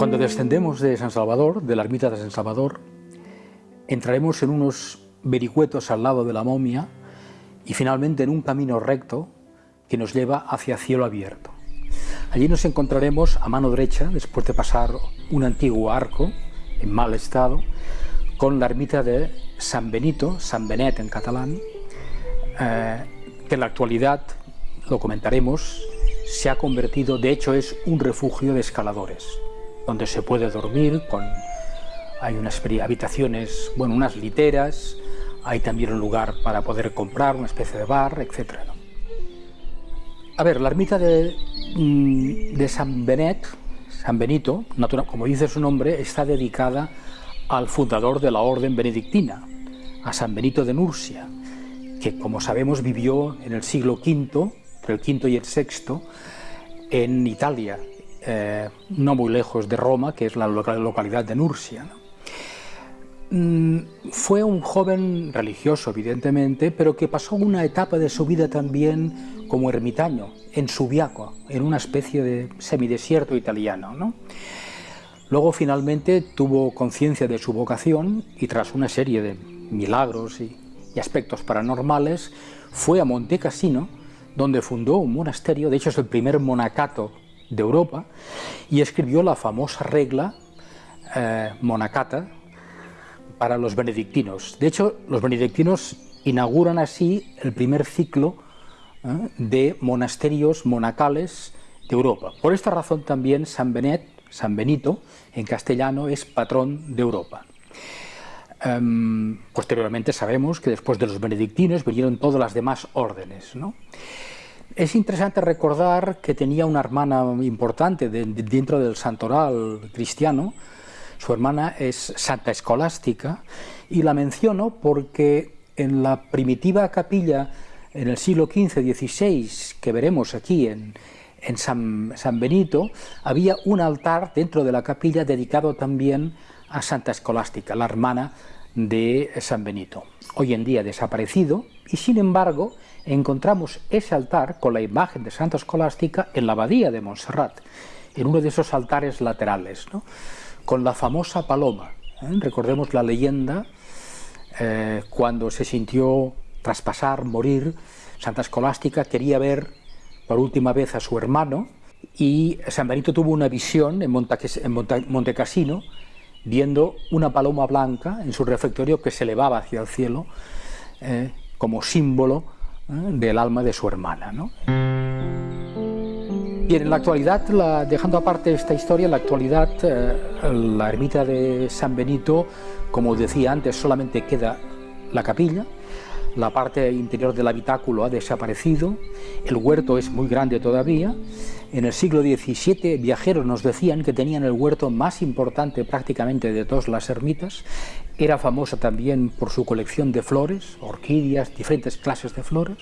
Cuando descendemos de San Salvador, de la ermita de San Salvador, entraremos en unos vericuetos al lado de la momia y finalmente en un camino recto que nos lleva hacia cielo abierto. Allí nos encontraremos a mano derecha, después de pasar un antiguo arco en mal estado, con la ermita de San Benito, San Benet en catalán, eh, que en la actualidad, lo comentaremos, se ha convertido, de hecho es un refugio de escaladores, donde se puede dormir, con, hay unas habitaciones, bueno, unas literas, hay también un lugar para poder comprar, una especie de bar, etc. A ver, la ermita de, mm, de San Benet, San Benito, como dice su nombre, está dedicada al fundador de la orden benedictina, a San Benito de Nursia, que como sabemos vivió en el siglo V, entre el V y el VI, en Italia, eh, no muy lejos de Roma, que es la localidad de Nursia. Mm, fue un joven religioso, evidentemente, pero que pasó una etapa de su vida también como ermitaño, en Subiaco, en una especie de semidesierto italiano. ¿no? Luego finalmente tuvo conciencia de su vocación y tras una serie de milagros y, aspectos paranormales, fue a Monte Cassino, donde fundó un monasterio, de hecho es el primer monacato de Europa, y escribió la famosa regla eh, monacata, para los benedictinos. De hecho, los benedictinos inauguran así el primer ciclo ¿eh? de monasterios monacales de Europa. Por esta razón también San Benet, San Benito, en castellano, es patrón de Europa. Em, posteriormente sabemos que después de los benedictinos vinieron todas las demás órdenes. Es interesante recordar que tenía una hermana importante dentro del santoral cristiano, su hermana es Santa Escolástica. Y la menciono porque en la primitiva capilla en el siglo XV-XVI que veremos aquí en, San, San, Benito, había un altar dentro de la capilla dedicado también a Santa Escolástica, la hermana de San Benito. Hoy en día desaparecido y sin embargo encontramos ese altar con la imagen de Santa Escolástica en la abadía de Montserrat, en uno de esos altares laterales. ¿no? con la famosa paloma. ¿eh? Recordemos la leyenda, eh, cuando se sintió traspasar, morir, Santa Escolástica quería ver por última vez a su hermano y San Benito tuvo una visión en, Monte, Cassino, viendo una paloma blanca en su refectorio que se elevaba hacia el cielo eh, como símbolo del alma de su hermana. Bien, en la actualidad, dejando aparte esta historia, en la actualidad eh, la ermita de San Benito, como decía antes, solamente queda la capilla, la parte interior del habitáculo ha desaparecido, el huerto es muy grande todavía. En el siglo XVII viajeros nos decían que tenían el huerto más importante prácticamente de todas las ermitas. Era famosa también por su colección de flores, orquídeas, diferentes clases de flores.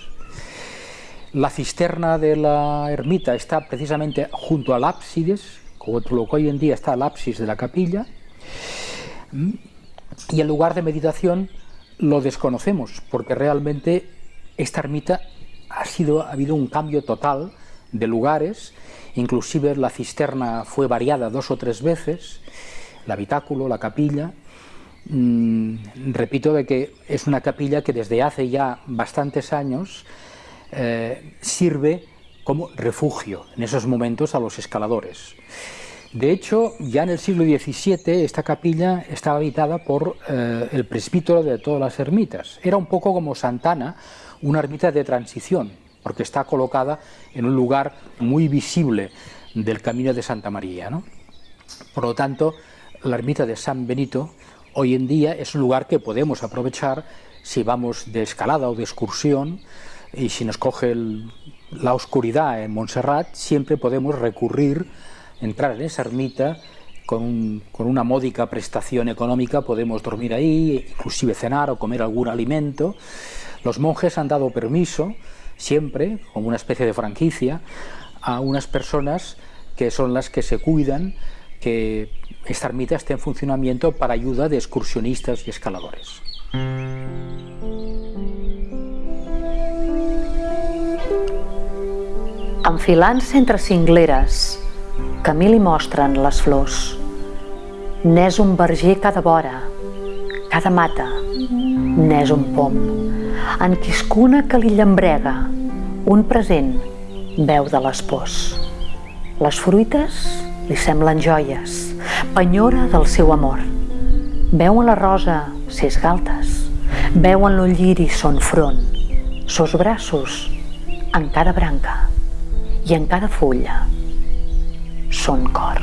La cisterna de la ermita está precisamente junto al ábsides, como lo que hoy en día está el ábsis de la capilla, y el lugar de meditación lo desconocemos, porque realmente esta ermita ha, sido, ha habido un cambio total de lugares, inclusive la cisterna fue variada dos o tres veces, el habitáculo, la capilla, mm, repito de que es una capilla que desde hace ya bastantes años eh, sirve como refugio en esos momentos a los escaladores. De hecho, ya en el siglo XVII esta capilla estaba habitada por eh, el presbítero de todas las ermitas. Era un poco como Santana, una ermita de transición, porque está colocada en un lugar muy visible del camino de Santa María. Por lo tanto, la ermita de San Benito hoy en día es un lugar que podemos aprovechar si vamos de escalada o de excursión, y si nos coge la oscuridad en Montserrat, siempre podemos recurrir, entrar en esa ermita, con, una módica prestación económica podemos dormir ahí, inclusive cenar o comer algún alimento. Los monjes han dado permiso, siempre, como una especie de franquicia, a unas personas que son las que se cuidan que esta ermita esté en funcionamiento para ayuda de excursionistas y escaladores. enfilant-se entre cingleres, mi li mostren les flors. n'és un verger cada vora, cada mata, n'és un pom, en quiscuna que li llambrega, un present veu de les pors. Les fruites li semblen joies, penyora del seu amor. Veu en la rosa ses galtes, veu en lo lliri son front, sos braços en cada branca i en cada fulla son cor.